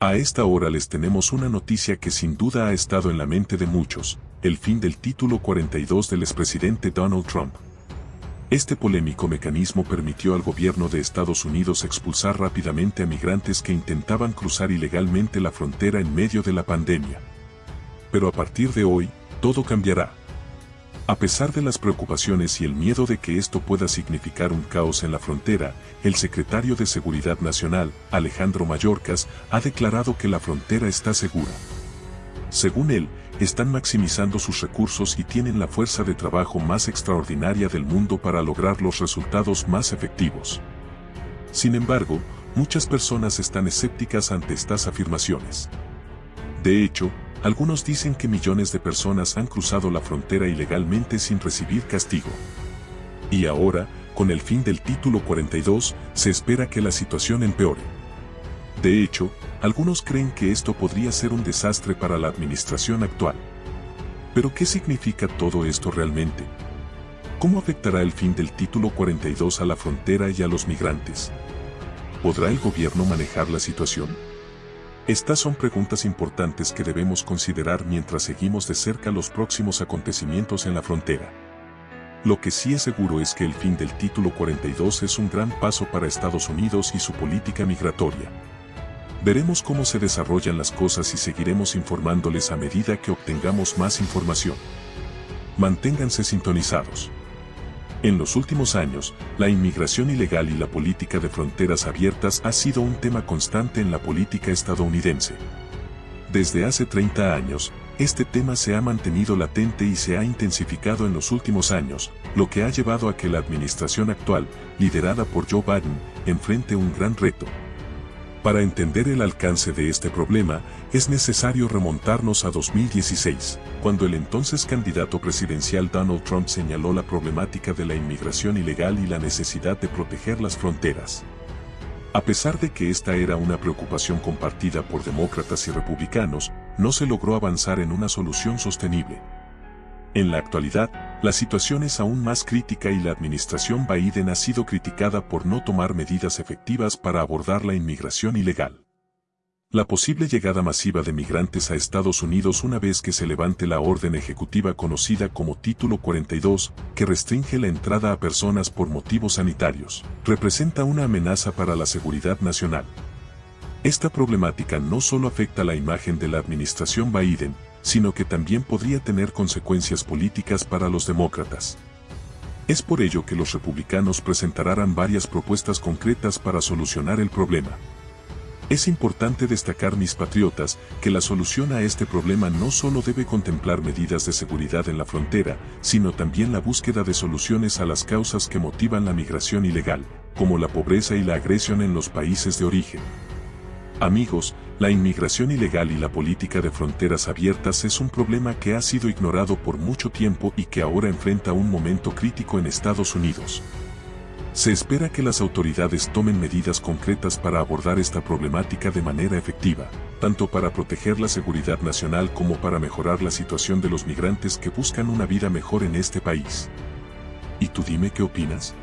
A esta hora les tenemos una noticia que sin duda ha estado en la mente de muchos, el fin del título 42 del expresidente Donald Trump. Este polémico mecanismo permitió al gobierno de Estados Unidos expulsar rápidamente a migrantes que intentaban cruzar ilegalmente la frontera en medio de la pandemia. Pero a partir de hoy, todo cambiará. A pesar de las preocupaciones y el miedo de que esto pueda significar un caos en la frontera, el secretario de Seguridad Nacional, Alejandro Mayorkas, ha declarado que la frontera está segura. Según él, están maximizando sus recursos y tienen la fuerza de trabajo más extraordinaria del mundo para lograr los resultados más efectivos. Sin embargo, muchas personas están escépticas ante estas afirmaciones. De hecho, algunos dicen que millones de personas han cruzado la frontera ilegalmente sin recibir castigo. Y ahora, con el fin del título 42, se espera que la situación empeore. De hecho, algunos creen que esto podría ser un desastre para la administración actual. Pero ¿qué significa todo esto realmente? ¿Cómo afectará el fin del título 42 a la frontera y a los migrantes? ¿Podrá el gobierno manejar la situación? Estas son preguntas importantes que debemos considerar mientras seguimos de cerca los próximos acontecimientos en la frontera. Lo que sí es seguro es que el fin del título 42 es un gran paso para Estados Unidos y su política migratoria. Veremos cómo se desarrollan las cosas y seguiremos informándoles a medida que obtengamos más información. Manténganse sintonizados. En los últimos años, la inmigración ilegal y la política de fronteras abiertas ha sido un tema constante en la política estadounidense. Desde hace 30 años, este tema se ha mantenido latente y se ha intensificado en los últimos años, lo que ha llevado a que la administración actual, liderada por Joe Biden, enfrente un gran reto, para entender el alcance de este problema, es necesario remontarnos a 2016, cuando el entonces candidato presidencial Donald Trump señaló la problemática de la inmigración ilegal y la necesidad de proteger las fronteras. A pesar de que esta era una preocupación compartida por demócratas y republicanos, no se logró avanzar en una solución sostenible. En la actualidad, la situación es aún más crítica y la administración Biden ha sido criticada por no tomar medidas efectivas para abordar la inmigración ilegal. La posible llegada masiva de migrantes a Estados Unidos una vez que se levante la orden ejecutiva conocida como Título 42, que restringe la entrada a personas por motivos sanitarios, representa una amenaza para la seguridad nacional. Esta problemática no solo afecta la imagen de la administración Biden, sino que también podría tener consecuencias políticas para los demócratas. Es por ello que los republicanos presentarán varias propuestas concretas para solucionar el problema. Es importante destacar, mis patriotas, que la solución a este problema no solo debe contemplar medidas de seguridad en la frontera, sino también la búsqueda de soluciones a las causas que motivan la migración ilegal, como la pobreza y la agresión en los países de origen. Amigos, la inmigración ilegal y la política de fronteras abiertas es un problema que ha sido ignorado por mucho tiempo y que ahora enfrenta un momento crítico en Estados Unidos. Se espera que las autoridades tomen medidas concretas para abordar esta problemática de manera efectiva, tanto para proteger la seguridad nacional como para mejorar la situación de los migrantes que buscan una vida mejor en este país. ¿Y tú dime qué opinas?